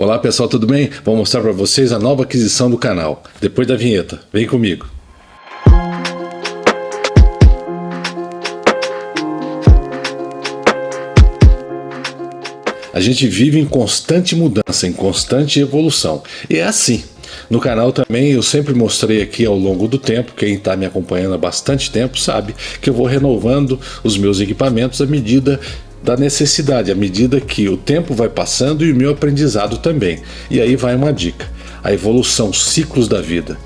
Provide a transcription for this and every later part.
Olá pessoal, tudo bem? Vou mostrar para vocês a nova aquisição do canal. Depois da vinheta, vem comigo. A gente vive em constante mudança, em constante evolução. E é assim. No canal também eu sempre mostrei aqui ao longo do tempo, quem está me acompanhando há bastante tempo sabe que eu vou renovando os meus equipamentos à medida da necessidade, à medida que o tempo vai passando e o meu aprendizado também. E aí vai uma dica: a evolução, ciclos da vida.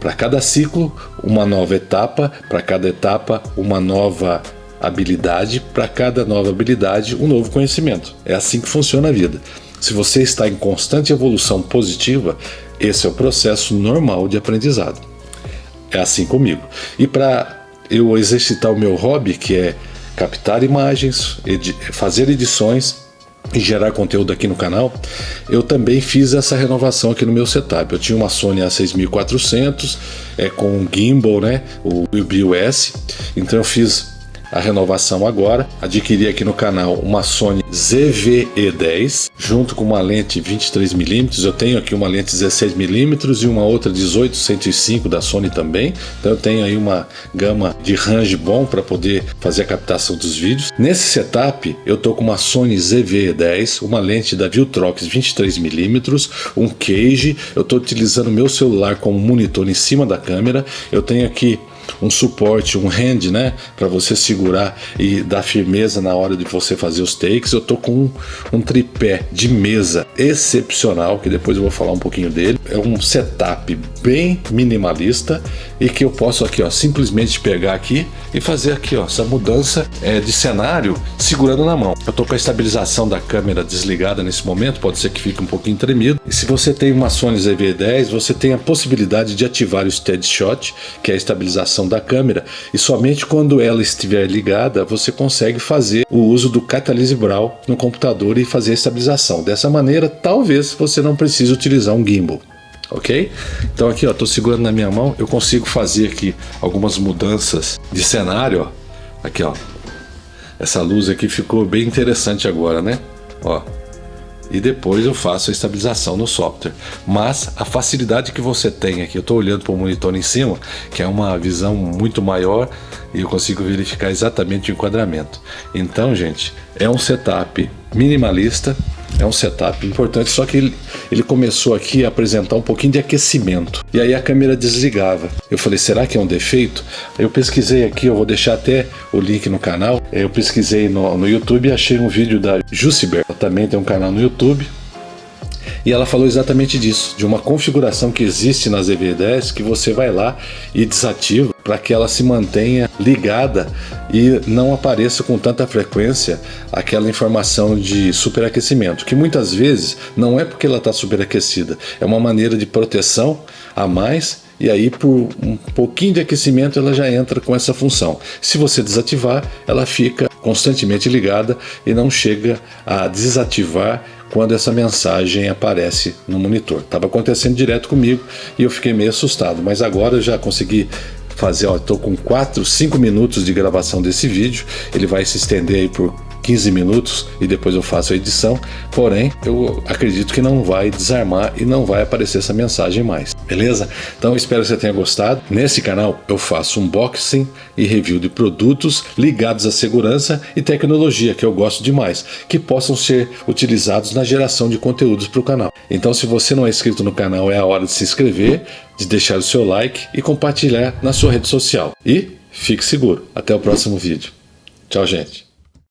Para cada ciclo, uma nova etapa, para cada etapa, uma nova habilidade, para cada nova habilidade, um novo conhecimento. É assim que funciona a vida. Se você está em constante evolução positiva, esse é o processo normal de aprendizado. É assim comigo. E para eu exercitar o meu hobby, que é captar imagens, edi fazer edições e gerar conteúdo aqui no canal, eu também fiz essa renovação aqui no meu setup. Eu tinha uma Sony A6400 é, com um gimbal, né, o BUS, então eu fiz a renovação agora. Adquiri aqui no canal uma Sony ZV-E10 junto com uma lente 23mm. Eu tenho aqui uma lente 16mm e uma outra 18-105 da Sony também. Então eu tenho aí uma gama de range bom para poder fazer a captação dos vídeos. Nesse setup eu tô com uma Sony ZV-E10, uma lente da Viltrox 23mm, um cage. Eu estou utilizando meu celular como monitor em cima da câmera. Eu tenho aqui um suporte, um hand, né, para você segurar e dar firmeza na hora de você fazer os takes. Eu tô com um, um, tripé de mesa excepcional, que depois eu vou falar um pouquinho dele. É um setup bem minimalista e que eu posso aqui, ó, simplesmente pegar aqui e fazer aqui, ó, essa mudança é, de cenário segurando na mão. Eu tô com a estabilização da câmera desligada nesse momento, pode ser que fique um pouquinho tremido. E se você tem uma Sony ZV-10, você tem a possibilidade de ativar o Steady Shot, que é a estabilização da câmera e somente quando ela estiver ligada você consegue fazer o uso do Catalyst Braille no computador e fazer a estabilização. Dessa maneira, talvez você não precise utilizar um gimbal. Ok? Então aqui ó, tô segurando na minha mão, eu consigo fazer aqui algumas mudanças de cenário, ó. Aqui ó, essa luz aqui ficou bem interessante agora, né? Ó, e depois eu faço a estabilização no software. Mas a facilidade que você tem aqui, eu estou olhando para o monitor em cima, que é uma visão muito maior e eu consigo verificar exatamente o enquadramento. Então, gente, é um setup minimalista, é um setup importante, só que ele, ele começou aqui a apresentar um pouquinho de aquecimento. E aí a câmera desligava. Eu falei, será que é um defeito? Eu pesquisei aqui, eu vou deixar até o link no canal. Eu pesquisei no, no YouTube e achei um vídeo da Jussiber. Ela também tem um canal no YouTube. E ela falou exatamente disso, de uma configuração que existe nas EV10 que você vai lá e desativa para que ela se mantenha ligada e não apareça com tanta frequência aquela informação de superaquecimento, que muitas vezes não é porque ela está superaquecida, é uma maneira de proteção a mais e aí por um pouquinho de aquecimento ela já entra com essa função. Se você desativar, ela fica constantemente ligada e não chega a desativar quando essa mensagem aparece no monitor. Estava acontecendo direto comigo e eu fiquei meio assustado, mas agora eu já consegui fazer, ó, estou com 4, 5 minutos de gravação desse vídeo, ele vai se estender aí por 15 minutos e depois eu faço a edição, porém eu acredito que não vai desarmar e não vai aparecer essa mensagem mais, beleza? Então espero que você tenha gostado. Nesse canal eu faço unboxing e review de produtos ligados à segurança e tecnologia que eu gosto demais, que possam ser utilizados na geração de conteúdos para o canal. Então se você não é inscrito no canal é a hora de se inscrever, de deixar o seu like e compartilhar na sua rede social. E fique seguro. Até o próximo vídeo. Tchau, gente.